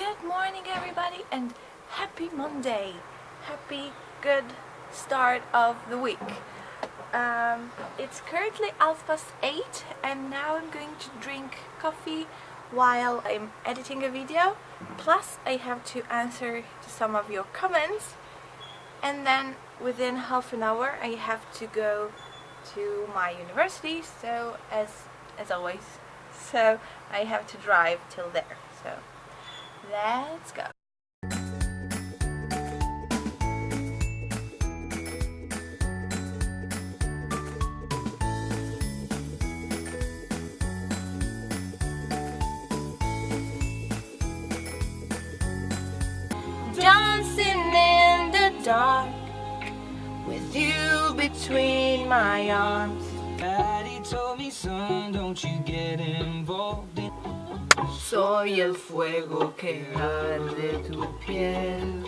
Good morning everybody and happy Monday. Happy good start of the week. Um, it's currently half past 8 and now I'm going to drink coffee while I'm editing a video. Plus I have to answer to some of your comments and then within half an hour I have to go to my university so as as always so I have to drive till there so let's go. Dancing in the dark with you between my arms. Daddy told me, son, don't you get involved in Soy el fuego que arde tu piel.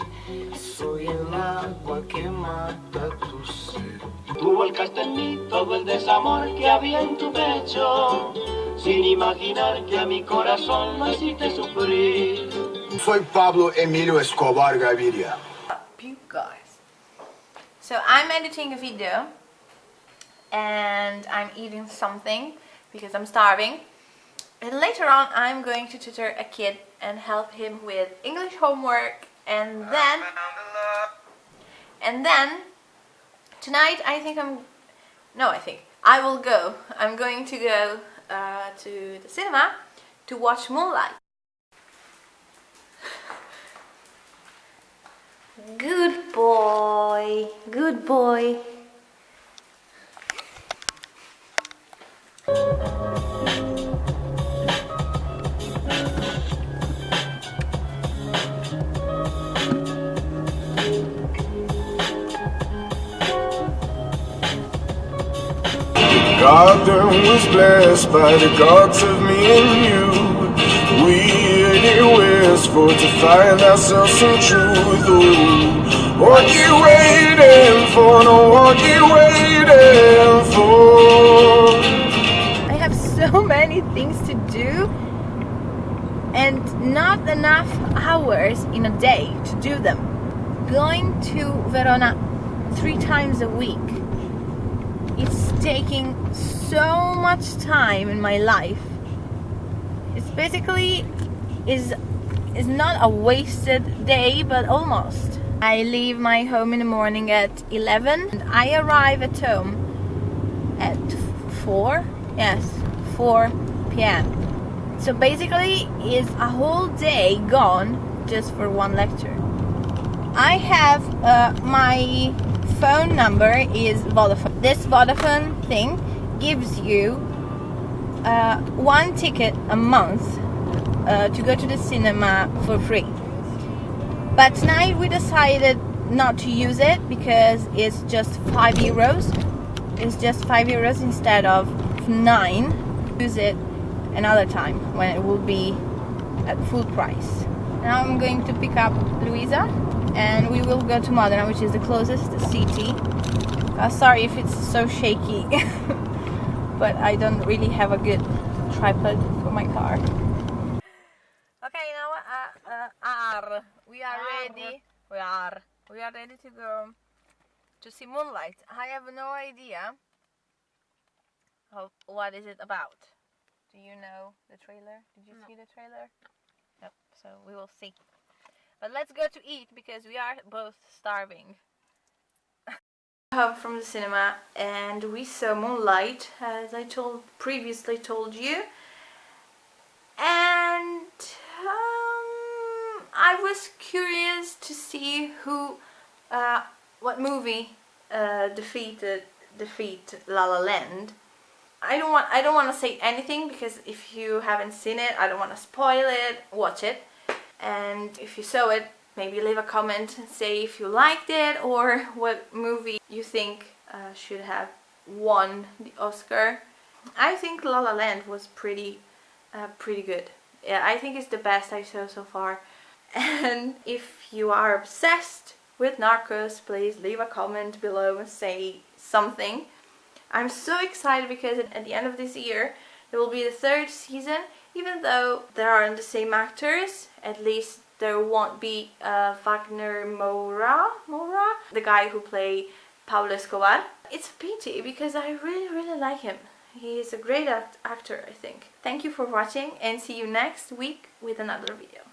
Soy el agua que mata tu sed. Tú volcaste en mí todo el desamor que había en tu pecho, sin imaginar que a mi corazón lo hiciste sufrir. Soy Pablo Emilio Escobar Gaviria. up you guys. So I'm editing a video and I'm eating something because I'm starving and later on I'm going to tutor a kid and help him with English homework. And then and then tonight I think I'm no I think I will go. I'm going to go uh, to the cinema to watch Moonlight. Good boy, good boy. Garden was blessed by the gods of me and you. We anywhere's for to find ourselves some truth. Ooh, what you waiting for? No, what you waiting for? I have so many things to do and not enough hours in a day to do them. Going to Verona three times a week. It's taking so much time in my life. It's basically is is not a wasted day but almost. I leave my home in the morning at 11 and I arrive at home at 4 yes 4 p.m so basically is a whole day gone just for one lecture i have uh, my phone number is vodafone. This vodafone thing gives you uh, one ticket a month uh, to go to the cinema for free. But tonight we decided not to use it because it's just 5 euros. It's just 5 euros instead of 9 use it another time when it will be at full price. Now I'm going to pick up Luisa and we will go to Modena which is the closest city. Uh, sorry if it's so shaky but I don't really have a good tripod for my car. Okay now uh, uh, are we are ready. we are. We are ready to go to see Moonlight. I have no idea what is it about. Do you know the trailer? Did you see the trailer? No so we will see but let's go to eat because we are both starving. Home from the cinema and we saw Moonlight as I told previously told you. And um, I was curious to see who uh, what movie uh, defeated defeat La La Land. I don't want I don't want to say anything because if you haven't seen it I don't want to spoil it. Watch it and if you saw it maybe leave a comment and say if you liked it or what movie you think uh, should have won the Oscar. I think La La Land was pretty uh, pretty good. Yeah I think it's the best I saw so far. And if you are obsessed with Narcos please leave a comment below and say something. I'm so excited because at the end of this year there will be the third season even though there aren't the same actors, at least there won't be uh, Wagner Moura, Moura, the guy who played Pablo Escobar. It's a pity because I really, really like him. He is a great act actor, I think. Thank you for watching and see you next week with another video.